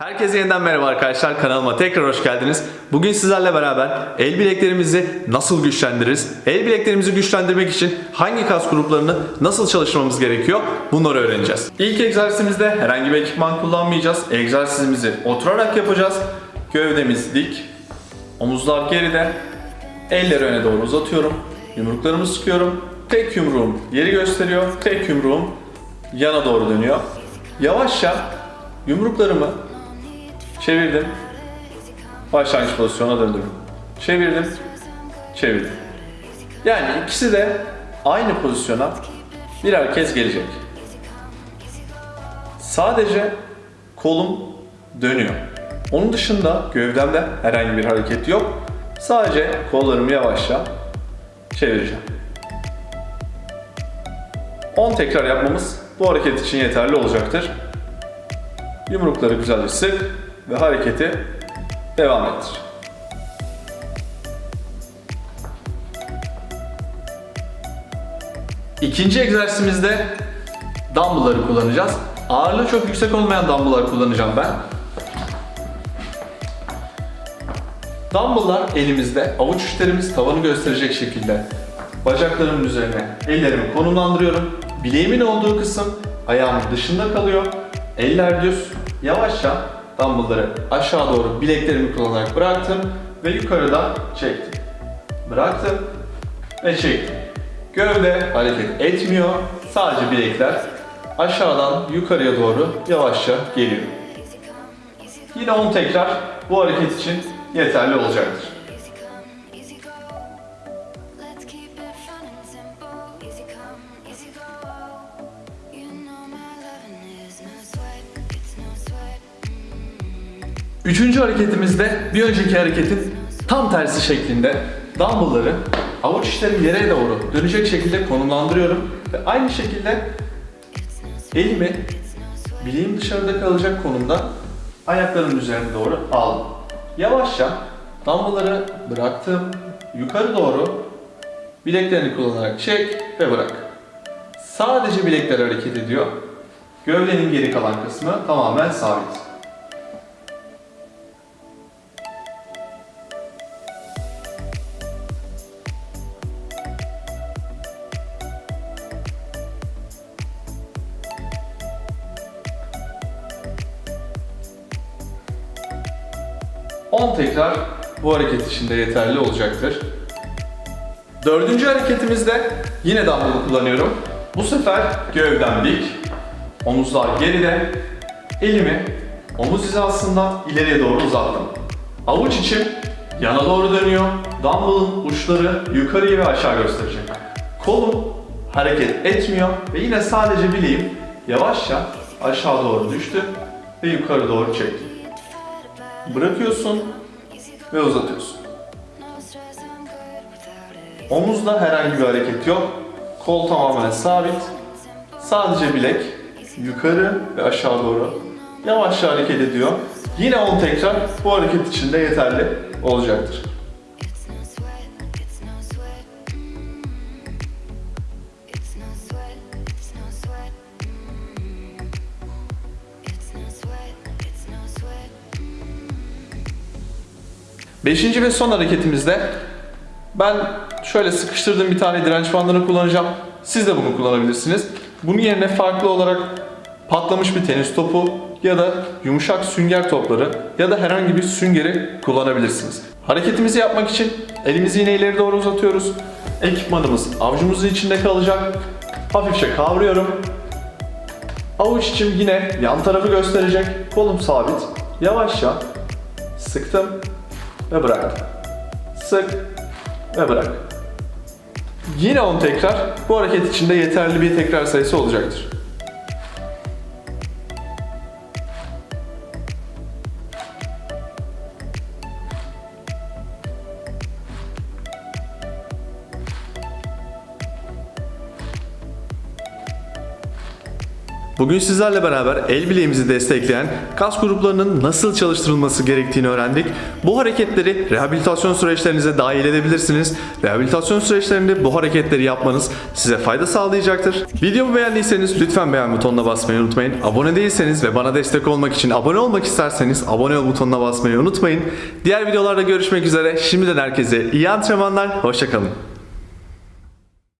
Herkese yeniden merhaba arkadaşlar kanalıma tekrar hoş geldiniz. Bugün sizlerle beraber el bileklerimizi nasıl güçlendiririz? El bileklerimizi güçlendirmek için hangi kas gruplarını nasıl çalışmamız gerekiyor? Bunları öğreneceğiz. İlk egzersizimizde herhangi bir ekipman kullanmayacağız. Egzersizimizi oturarak yapacağız. Gövdemiz dik, omuzlar geride, elleri öne doğru uzatıyorum. Yumruklarımı sıkıyorum. Tek yumruğum yeri gösteriyor, tek yumruğum yana doğru dönüyor. Yavaşça yumruklarımı Çevirdim. Başlangıç pozisyona döndüm. Çevirdim. Çevirdim. Yani ikisi de aynı pozisyona birer kez gelecek. Sadece kolum dönüyor. Onun dışında gövdemde herhangi bir hareket yok. Sadece kollarımı yavaşça çevireceğim. 10 tekrar yapmamız bu hareket için yeterli olacaktır. Yumrukları güzelce sık ve hareketi devam ettir. İkinci egzersizimizde dumbbell'ları kullanacağız. Ağırlığı çok yüksek olmayan dumbbell'lar kullanacağım ben. Dumbbell'lar elimizde, avuç içlerimiz tavanı gösterecek şekilde bacaklarımın üzerine ellerimi konumlandırıyorum. Bileğimin olduğu kısım ayağımın dışında kalıyor. Eller düz. Yavaşça dumbbellları aşağı doğru bileklerimi kullanarak bıraktım ve yukarıdan çektim. Bıraktım ve çektim. Gövde hareket etmiyor. Sadece bilekler aşağıdan yukarıya doğru yavaşça geliyor. Yine 10 tekrar bu hareket için yeterli olacaktır. Üçüncü hareketimizde bir önceki hareketin tam tersi şeklinde dumbbellları avuç içlerim yere doğru dönecek şekilde konumlandırıyorum ve aynı şekilde elimi bileğim dışarıda kalacak konumda ayaklarımın üzerine doğru aldım. Yavaşça dumbbellları bıraktım, yukarı doğru bileklerini kullanarak çek ve bırak. Sadece bilekler hareket ediyor. Gövdenin geri kalan kısmı tamamen sabit. On tekrar bu hareket içinde yeterli olacaktır. Dördüncü hareketimizde yine dumbbell kullanıyorum. Bu sefer gövdem dik, omuzlar geride, elimi omuz hizasından ileriye doğru uzattım. Avuç içim yana doğru dönüyor, dumbbell'ın uçları yukarıya ve aşağı gösterecek. Kolum hareket etmiyor ve yine sadece bileğim yavaşça aşağı doğru düştü ve yukarı doğru çekti. Bırakıyorsun ve uzatıyorsun. Omuzda herhangi bir hareket yok. Kol tamamen sabit. Sadece bilek yukarı ve aşağı doğru yavaşça hareket ediyor. Yine 10 tekrar bu hareket için de yeterli olacaktır. Beşinci ve son hareketimizde ben şöyle sıkıştırdığım bir tane direnç bandını kullanacağım. Siz de bunu kullanabilirsiniz. Bunun yerine farklı olarak patlamış bir tenis topu ya da yumuşak sünger topları ya da herhangi bir süngeri kullanabilirsiniz. Hareketimizi yapmak için elimizi yine ileri doğru uzatıyoruz. Ekipmanımız avucumuzun içinde kalacak. Hafifçe kavruyorum. Avuç içim yine yan tarafı gösterecek. Kolum sabit. Yavaşça sıktım ve bıraktım. Sık ve bırak. Yine 10 tekrar. Bu hareket içinde yeterli bir tekrar sayısı olacaktır. Bugün sizlerle beraber el bileğimizi destekleyen kas gruplarının nasıl çalıştırılması gerektiğini öğrendik. Bu hareketleri rehabilitasyon süreçlerinize dahil edebilirsiniz. Rehabilitasyon süreçlerinde bu hareketleri yapmanız size fayda sağlayacaktır. Videomu beğendiyseniz lütfen beğen butonuna basmayı unutmayın. Abone değilseniz ve bana destek olmak için abone olmak isterseniz abone ol butonuna basmayı unutmayın. Diğer videolarda görüşmek üzere. Şimdiden herkese iyi antrenmanlar. Hoşçakalın.